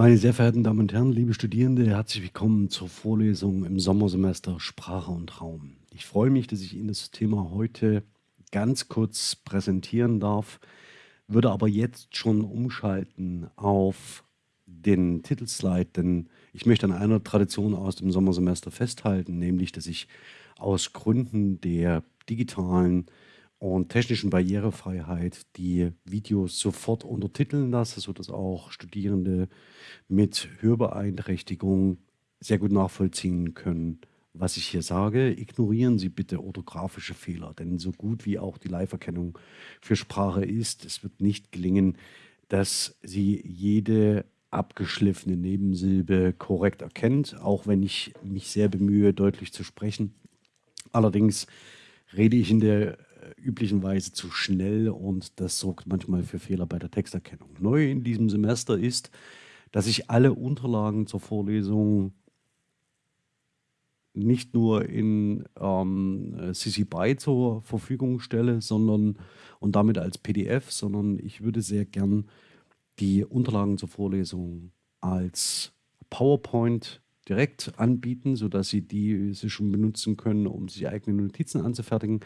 Meine sehr verehrten Damen und Herren, liebe Studierende, herzlich willkommen zur Vorlesung im Sommersemester Sprache und Raum. Ich freue mich, dass ich Ihnen das Thema heute ganz kurz präsentieren darf, würde aber jetzt schon umschalten auf den Titelslide, denn ich möchte an einer Tradition aus dem Sommersemester festhalten, nämlich, dass ich aus Gründen der digitalen und technischen Barrierefreiheit die Videos sofort untertiteln lasse, sodass auch Studierende mit Hörbeeinträchtigung sehr gut nachvollziehen können, was ich hier sage. Ignorieren Sie bitte orthografische Fehler, denn so gut wie auch die Live-Erkennung für Sprache ist, es wird nicht gelingen, dass Sie jede abgeschliffene Nebensilbe korrekt erkennt, auch wenn ich mich sehr bemühe, deutlich zu sprechen. Allerdings rede ich in der üblichen Weise zu schnell und das sorgt manchmal für Fehler bei der Texterkennung. Neu in diesem Semester ist, dass ich alle Unterlagen zur Vorlesung nicht nur in ähm, CC BY zur Verfügung stelle, sondern und damit als PDF, sondern ich würde sehr gern die Unterlagen zur Vorlesung als PowerPoint direkt anbieten, sodass Sie die Sie schon benutzen können, um sich eigene Notizen anzufertigen.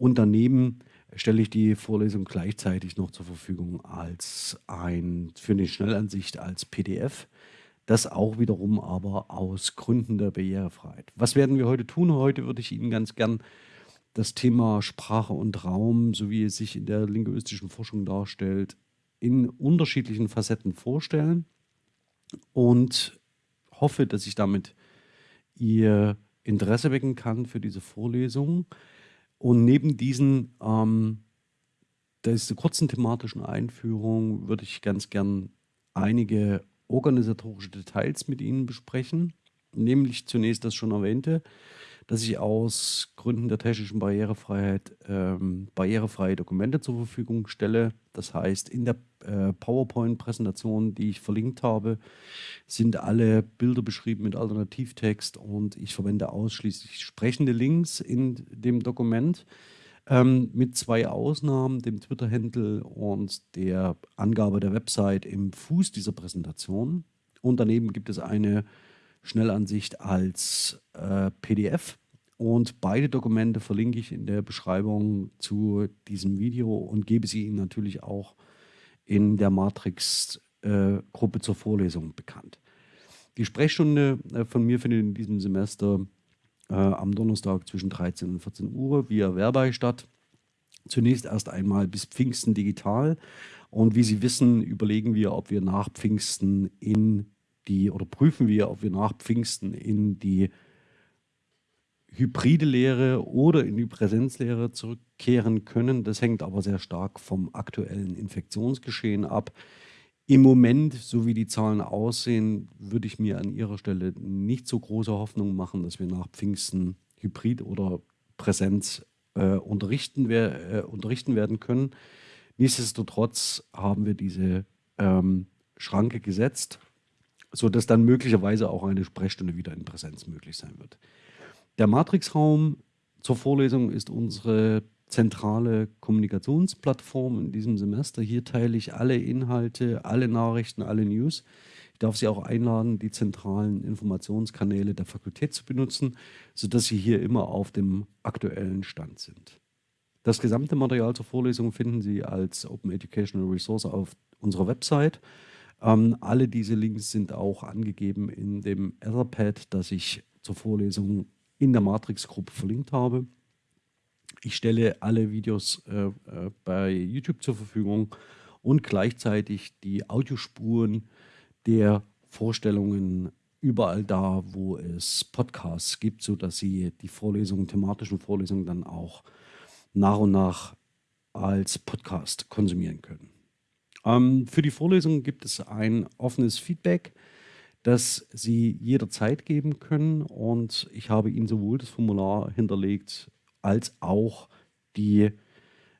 Und daneben stelle ich die Vorlesung gleichzeitig noch zur Verfügung als ein, für eine Schnellansicht als PDF. Das auch wiederum aber aus Gründen der Barrierefreiheit. Was werden wir heute tun? Heute würde ich Ihnen ganz gern das Thema Sprache und Raum, so wie es sich in der linguistischen Forschung darstellt, in unterschiedlichen Facetten vorstellen und hoffe, dass ich damit Ihr Interesse wecken kann für diese Vorlesung. Und neben diesen, ähm, dieser kurzen thematischen Einführung würde ich ganz gern einige organisatorische Details mit Ihnen besprechen. Nämlich zunächst das schon erwähnte, dass ich aus Gründen der technischen Barrierefreiheit ähm, barrierefreie Dokumente zur Verfügung stelle. Das heißt, in der äh, PowerPoint-Präsentation, die ich verlinkt habe, sind alle Bilder beschrieben mit Alternativtext und ich verwende ausschließlich sprechende Links in dem Dokument. Ähm, mit zwei Ausnahmen, dem Twitter-Handle und der Angabe der Website im Fuß dieser Präsentation. Und daneben gibt es eine Schnellansicht als äh, PDF. Und beide Dokumente verlinke ich in der Beschreibung zu diesem Video und gebe sie Ihnen natürlich auch in der Matrix-Gruppe zur Vorlesung bekannt. Die Sprechstunde äh, von mir findet in diesem Semester äh, am Donnerstag zwischen 13 und 14 Uhr via Verbei statt. Zunächst erst einmal bis Pfingsten digital. Und wie Sie wissen, überlegen wir, ob wir nach Pfingsten in die, oder prüfen wir, ob wir nach Pfingsten in die hybride Lehre oder in die Präsenzlehre zurückkehren können. Das hängt aber sehr stark vom aktuellen Infektionsgeschehen ab. Im Moment, so wie die Zahlen aussehen, würde ich mir an Ihrer Stelle nicht so große Hoffnung machen, dass wir nach Pfingsten Hybrid oder Präsenz äh, unterrichten, wer, äh, unterrichten werden können. Nichtsdestotrotz haben wir diese ähm, Schranke gesetzt, sodass dann möglicherweise auch eine Sprechstunde wieder in Präsenz möglich sein wird. Der Matrixraum zur Vorlesung ist unsere zentrale Kommunikationsplattform in diesem Semester. Hier teile ich alle Inhalte, alle Nachrichten, alle News. Ich darf Sie auch einladen, die zentralen Informationskanäle der Fakultät zu benutzen, sodass Sie hier immer auf dem aktuellen Stand sind. Das gesamte Material zur Vorlesung finden Sie als Open Educational Resource auf unserer Website. Ähm, alle diese Links sind auch angegeben in dem Etherpad, das ich zur Vorlesung in der Matrix-Gruppe verlinkt habe. Ich stelle alle Videos äh, äh, bei YouTube zur Verfügung und gleichzeitig die Audiospuren der Vorstellungen überall da, wo es Podcasts gibt, sodass Sie die Vorlesungen, thematischen Vorlesungen dann auch nach und nach als Podcast konsumieren können. Ähm, für die Vorlesung gibt es ein offenes Feedback das Sie jederzeit geben können. Und ich habe Ihnen sowohl das Formular hinterlegt als auch die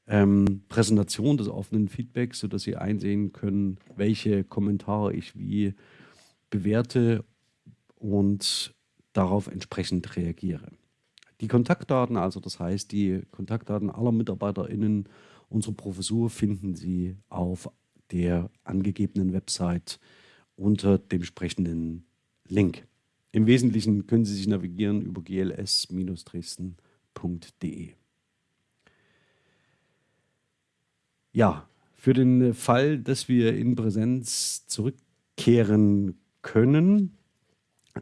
ähm, Präsentation des offenen Feedbacks, sodass Sie einsehen können, welche Kommentare ich wie bewerte und darauf entsprechend reagiere. Die Kontaktdaten, also das heißt die Kontaktdaten aller MitarbeiterInnen unserer Professur finden Sie auf der angegebenen Website unter dem entsprechenden Link. Im Wesentlichen können Sie sich navigieren über gls-dresden.de. Ja, für den Fall, dass wir in Präsenz zurückkehren können,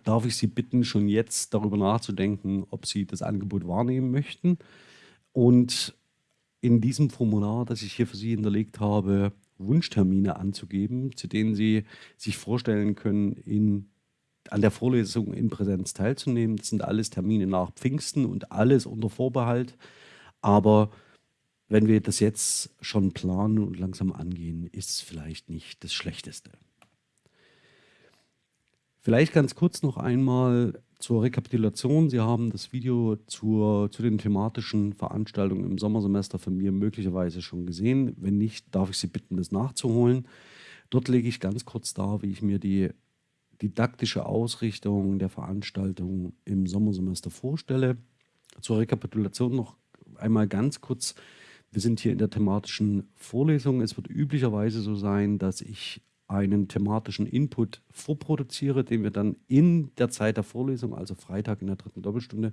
darf ich Sie bitten, schon jetzt darüber nachzudenken, ob Sie das Angebot wahrnehmen möchten. Und in diesem Formular, das ich hier für Sie hinterlegt habe, Wunschtermine anzugeben, zu denen Sie sich vorstellen können, in, an der Vorlesung in Präsenz teilzunehmen. Das sind alles Termine nach Pfingsten und alles unter Vorbehalt. Aber wenn wir das jetzt schon planen und langsam angehen, ist es vielleicht nicht das Schlechteste. Vielleicht ganz kurz noch einmal zur Rekapitulation. Sie haben das Video zur, zu den thematischen Veranstaltungen im Sommersemester von mir möglicherweise schon gesehen. Wenn nicht, darf ich Sie bitten, das nachzuholen. Dort lege ich ganz kurz dar, wie ich mir die didaktische Ausrichtung der Veranstaltung im Sommersemester vorstelle. Zur Rekapitulation noch einmal ganz kurz wir sind hier in der thematischen Vorlesung. Es wird üblicherweise so sein, dass ich einen thematischen Input vorproduziere, den wir dann in der Zeit der Vorlesung, also Freitag in der dritten Doppelstunde,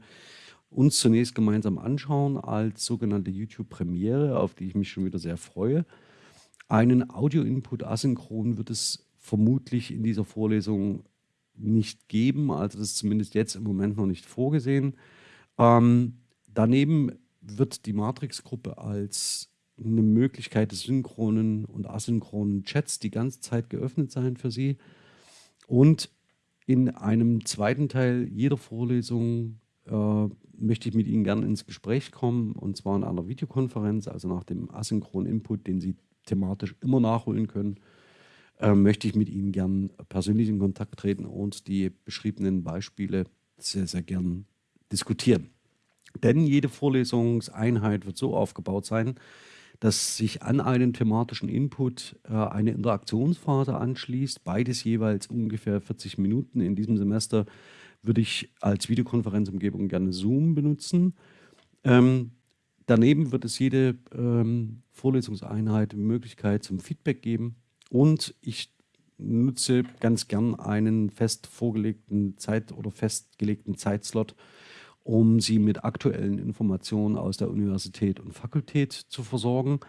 uns zunächst gemeinsam anschauen als sogenannte YouTube-Premiere, auf die ich mich schon wieder sehr freue. Einen Audio-Input asynchron wird es vermutlich in dieser Vorlesung nicht geben, also das ist zumindest jetzt im Moment noch nicht vorgesehen. Ähm, daneben wird die Matrix-Gruppe als eine Möglichkeit des synchronen und asynchronen Chats die ganze Zeit geöffnet sein für Sie. Und in einem zweiten Teil jeder Vorlesung äh, möchte ich mit Ihnen gerne ins Gespräch kommen, und zwar in einer Videokonferenz, also nach dem asynchronen Input, den Sie thematisch immer nachholen können, äh, möchte ich mit Ihnen gern persönlich in Kontakt treten und die beschriebenen Beispiele sehr, sehr gern diskutieren. Denn jede Vorlesungseinheit wird so aufgebaut sein, dass sich an einen thematischen Input äh, eine Interaktionsphase anschließt, beides jeweils ungefähr 40 Minuten. In diesem Semester würde ich als Videokonferenzumgebung gerne Zoom benutzen. Ähm, daneben wird es jede ähm, Vorlesungseinheit Möglichkeit zum Feedback geben und ich nutze ganz gern einen fest vorgelegten Zeit- oder festgelegten Zeitslot, um sie mit aktuellen Informationen aus der Universität und Fakultät zu versorgen.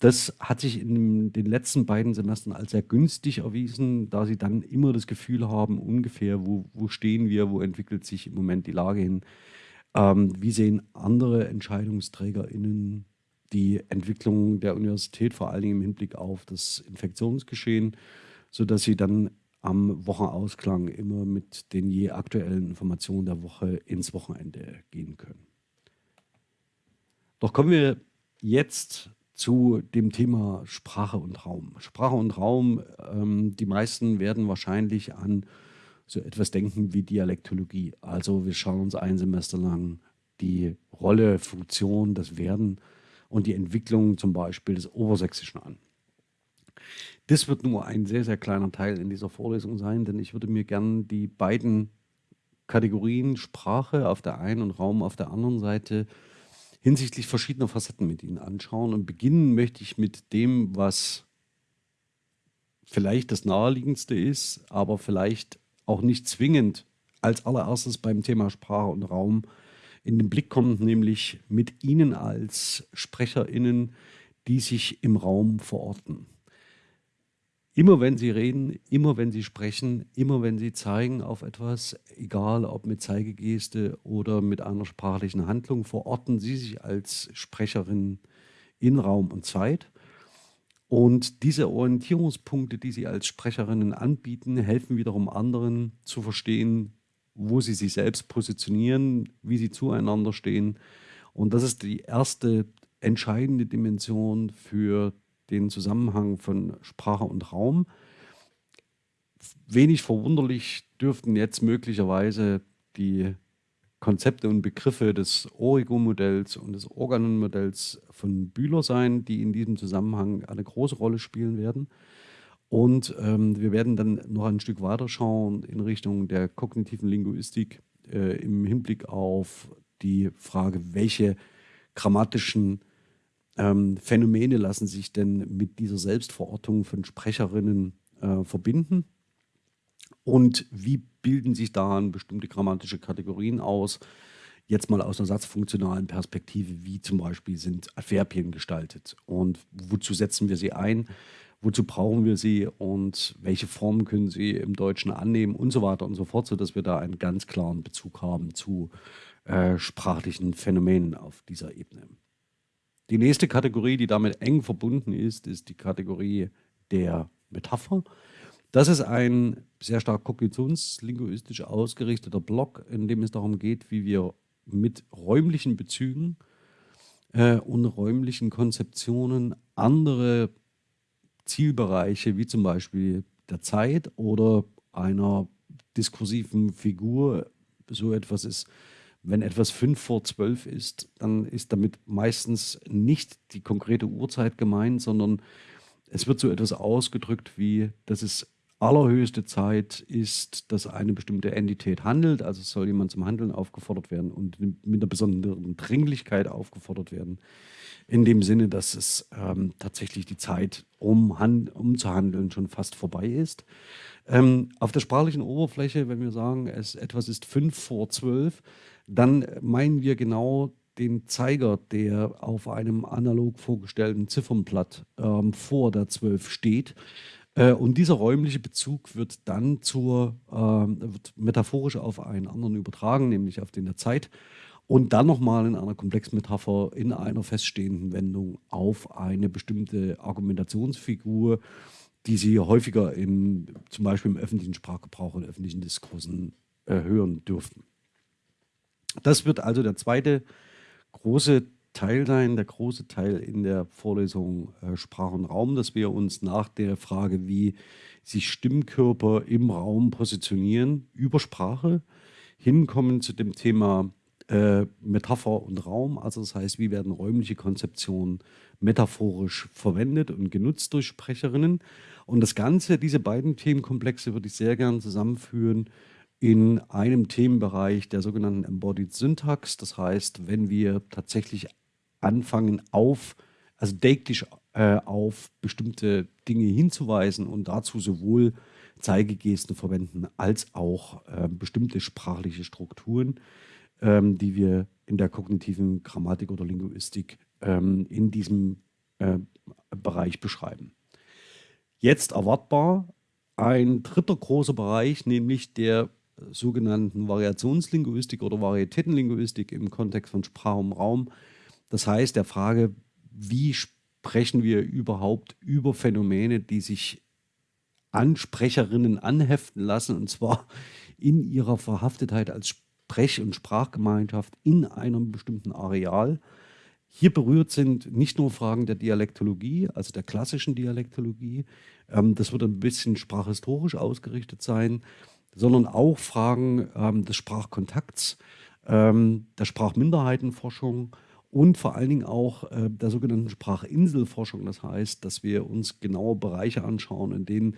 Das hat sich in den letzten beiden Semestern als sehr günstig erwiesen, da sie dann immer das Gefühl haben, ungefähr, wo, wo stehen wir, wo entwickelt sich im Moment die Lage hin. Ähm, wie sehen andere EntscheidungsträgerInnen die Entwicklung der Universität, vor allen Dingen im Hinblick auf das Infektionsgeschehen, sodass sie dann am Wochenausklang immer mit den je aktuellen Informationen der Woche ins Wochenende gehen können. Doch kommen wir jetzt zu dem Thema Sprache und Raum. Sprache und Raum, ähm, die meisten werden wahrscheinlich an so etwas denken wie Dialektologie. Also wir schauen uns ein Semester lang die Rolle, Funktion, das Werden und die Entwicklung zum Beispiel des Obersächsischen an. Das wird nur ein sehr, sehr kleiner Teil in dieser Vorlesung sein, denn ich würde mir gerne die beiden Kategorien Sprache auf der einen und Raum auf der anderen Seite hinsichtlich verschiedener Facetten mit Ihnen anschauen. Und beginnen möchte ich mit dem, was vielleicht das naheliegendste ist, aber vielleicht auch nicht zwingend als allererstes beim Thema Sprache und Raum in den Blick kommt, nämlich mit Ihnen als SprecherInnen, die sich im Raum verorten. Immer wenn sie reden, immer wenn sie sprechen, immer wenn sie zeigen auf etwas, egal ob mit Zeigegeste oder mit einer sprachlichen Handlung, verorten sie sich als Sprecherin in Raum und Zeit. Und diese Orientierungspunkte, die sie als Sprecherinnen anbieten, helfen wiederum anderen zu verstehen, wo sie sich selbst positionieren, wie sie zueinander stehen. Und das ist die erste entscheidende Dimension für den Zusammenhang von Sprache und Raum. Wenig verwunderlich dürften jetzt möglicherweise die Konzepte und Begriffe des Origo-Modells und des Organon-Modells von Bühler sein, die in diesem Zusammenhang eine große Rolle spielen werden. Und ähm, wir werden dann noch ein Stück weiter schauen in Richtung der kognitiven Linguistik äh, im Hinblick auf die Frage, welche grammatischen ähm, Phänomene lassen sich denn mit dieser Selbstverortung von Sprecherinnen äh, verbinden? und wie bilden sich daran bestimmte grammatische Kategorien aus. Jetzt mal aus einer satzfunktionalen Perspektive, wie zum Beispiel sind Adverbien gestaltet und wozu setzen wir sie ein, wozu brauchen wir sie und welche Formen können sie im Deutschen annehmen und so weiter und so fort, sodass wir da einen ganz klaren Bezug haben zu äh, sprachlichen Phänomenen auf dieser Ebene. Die nächste Kategorie, die damit eng verbunden ist, ist die Kategorie der Metapher. Das ist ein sehr stark kognitionslinguistisch ausgerichteter Block, in dem es darum geht, wie wir mit räumlichen Bezügen äh, und räumlichen Konzeptionen andere Zielbereiche, wie zum Beispiel der Zeit oder einer diskursiven Figur, so etwas ist wenn etwas fünf vor zwölf ist, dann ist damit meistens nicht die konkrete Uhrzeit gemeint, sondern es wird so etwas ausgedrückt wie, dass es allerhöchste Zeit ist, dass eine bestimmte Entität handelt. Also soll jemand zum Handeln aufgefordert werden und mit einer besonderen Dringlichkeit aufgefordert werden. In dem Sinne, dass es ähm, tatsächlich die Zeit, um, um zu handeln, schon fast vorbei ist. Ähm, auf der sprachlichen Oberfläche, wenn wir sagen, es, etwas ist fünf vor zwölf, dann meinen wir genau den Zeiger, der auf einem analog vorgestellten Ziffernblatt ähm, vor der 12 steht. Äh, und dieser räumliche Bezug wird dann zur, äh, wird metaphorisch auf einen anderen übertragen, nämlich auf den der Zeit. Und dann nochmal in einer Komplexmetapher in einer feststehenden Wendung auf eine bestimmte Argumentationsfigur, die Sie häufiger in, zum Beispiel im öffentlichen Sprachgebrauch und öffentlichen Diskursen äh, hören dürften. Das wird also der zweite große Teil sein, der große Teil in der Vorlesung äh, Sprach und Raum, dass wir uns nach der Frage, wie sich Stimmkörper im Raum positionieren, über Sprache hinkommen zu dem Thema äh, Metapher und Raum. Also das heißt, wie werden räumliche Konzeptionen metaphorisch verwendet und genutzt durch Sprecherinnen. Und das Ganze, diese beiden Themenkomplexe würde ich sehr gerne zusammenführen in einem Themenbereich der sogenannten Embodied Syntax. Das heißt, wenn wir tatsächlich anfangen auf, also deiktisch äh, auf bestimmte Dinge hinzuweisen und dazu sowohl Zeigegesten verwenden als auch äh, bestimmte sprachliche Strukturen, ähm, die wir in der kognitiven Grammatik oder Linguistik ähm, in diesem äh, Bereich beschreiben. Jetzt erwartbar ein dritter großer Bereich, nämlich der sogenannten Variationslinguistik oder Varietätenlinguistik im Kontext von Sprache und Raum. Das heißt, der Frage, wie sprechen wir überhaupt über Phänomene, die sich an Sprecherinnen anheften lassen, und zwar in ihrer Verhaftetheit als Sprech- und Sprachgemeinschaft in einem bestimmten Areal. Hier berührt sind nicht nur Fragen der Dialektologie, also der klassischen Dialektologie, ähm, das wird ein bisschen sprachhistorisch ausgerichtet sein, sondern auch Fragen ähm, des Sprachkontakts, ähm, der Sprachminderheitenforschung und vor allen Dingen auch äh, der sogenannten Sprachinselforschung. Das heißt, dass wir uns genaue Bereiche anschauen, in denen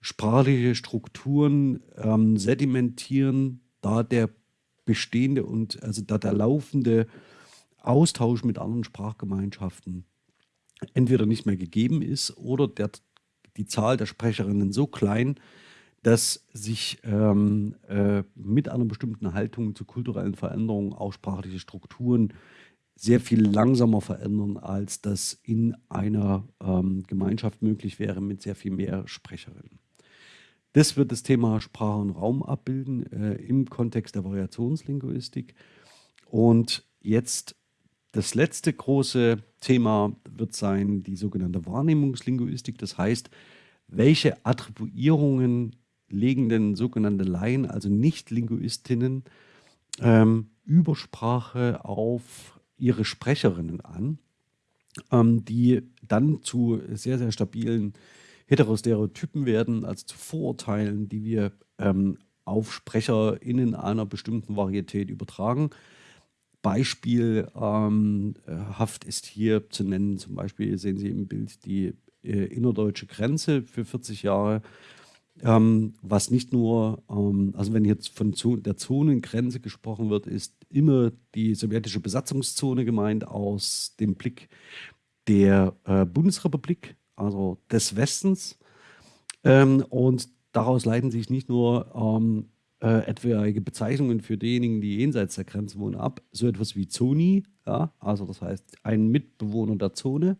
sprachliche Strukturen ähm, sedimentieren, da der bestehende und also da der laufende Austausch mit anderen Sprachgemeinschaften entweder nicht mehr gegeben ist oder der, die Zahl der Sprecherinnen so klein, dass sich ähm, äh, mit einer bestimmten Haltung zu kulturellen Veränderungen auch sprachliche Strukturen sehr viel langsamer verändern, als das in einer ähm, Gemeinschaft möglich wäre mit sehr viel mehr Sprecherinnen. Das wird das Thema Sprache und Raum abbilden äh, im Kontext der Variationslinguistik. Und jetzt das letzte große Thema wird sein die sogenannte Wahrnehmungslinguistik. Das heißt, welche Attribuierungen legen denn sogenannte Laien, also Nicht-Linguistinnen, ähm, Übersprache auf ihre Sprecherinnen an, ähm, die dann zu sehr, sehr stabilen Heterostereotypen werden, also zu Vorurteilen, die wir ähm, auf SprecherInnen einer bestimmten Varietät übertragen. Beispielhaft ähm, ist hier zu nennen, zum Beispiel sehen Sie im Bild die äh, innerdeutsche Grenze für 40 Jahre ähm, was nicht nur, ähm, also wenn jetzt von der Zonengrenze gesprochen wird, ist immer die sowjetische Besatzungszone gemeint aus dem Blick der äh, Bundesrepublik, also des Westens. Ähm, und daraus leiten sich nicht nur ähm, äh, etwaige Bezeichnungen für diejenigen, die jenseits der Grenze wohnen, ab, so etwas wie Zoni, ja, also das heißt ein Mitbewohner der Zone,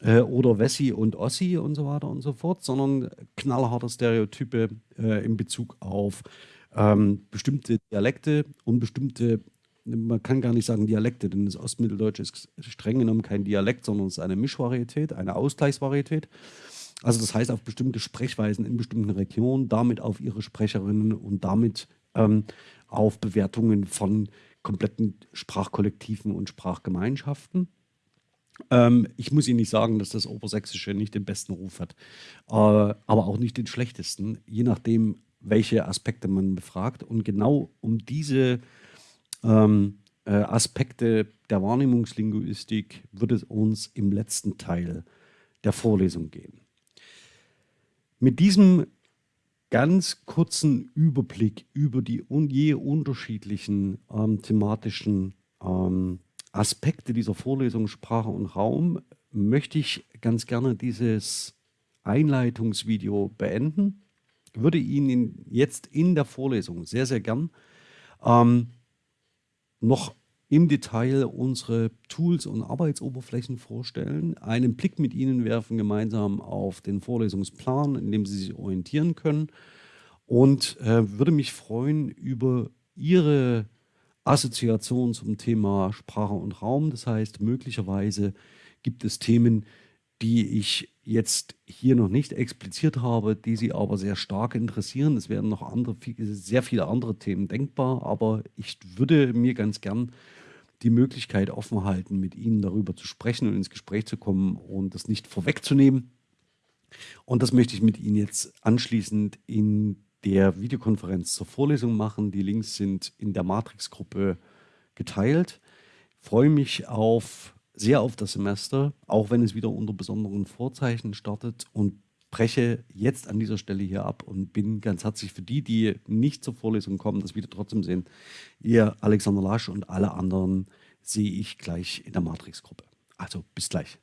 äh, oder Wessi und Ossi und so weiter und so fort, sondern knallharte Stereotype äh, in Bezug auf ähm, bestimmte Dialekte und bestimmte, man kann gar nicht sagen Dialekte, denn das Ostmitteldeutsch ist streng genommen kein Dialekt, sondern es ist eine Mischvarietät, eine Ausgleichsvarietät. Also das heißt auf bestimmte Sprechweisen in bestimmten Regionen, damit auf ihre Sprecherinnen und damit ähm, auf Bewertungen von kompletten Sprachkollektiven und Sprachgemeinschaften. Ähm, ich muss Ihnen nicht sagen, dass das Obersächsische nicht den besten Ruf hat, äh, aber auch nicht den schlechtesten, je nachdem, welche Aspekte man befragt. Und genau um diese ähm, äh, Aspekte der Wahrnehmungslinguistik wird es uns im letzten Teil der Vorlesung gehen. Mit diesem ganz kurzen Überblick über die je unterschiedlichen ähm, thematischen ähm, Aspekte dieser Vorlesung Sprache und Raum möchte ich ganz gerne dieses Einleitungsvideo beenden. Würde Ihnen jetzt in der Vorlesung sehr, sehr gern ähm, noch im Detail unsere Tools und Arbeitsoberflächen vorstellen, einen Blick mit Ihnen werfen gemeinsam auf den Vorlesungsplan, in dem Sie sich orientieren können und äh, würde mich freuen über Ihre Assoziation zum Thema Sprache und Raum. Das heißt, möglicherweise gibt es Themen, die ich jetzt hier noch nicht expliziert habe, die Sie aber sehr stark interessieren. Es werden noch andere, sehr viele andere Themen denkbar, aber ich würde mir ganz gern die Möglichkeit offen halten, mit Ihnen darüber zu sprechen und ins Gespräch zu kommen und das nicht vorwegzunehmen. Und das möchte ich mit Ihnen jetzt anschließend in der Videokonferenz zur Vorlesung machen. Die Links sind in der Matrix-Gruppe geteilt. Ich freue mich auf, sehr auf das Semester, auch wenn es wieder unter besonderen Vorzeichen startet und breche jetzt an dieser Stelle hier ab und bin ganz herzlich für die, die nicht zur Vorlesung kommen, das wieder trotzdem sehen. Ihr Alexander Lasch und alle anderen sehe ich gleich in der Matrix-Gruppe. Also bis gleich.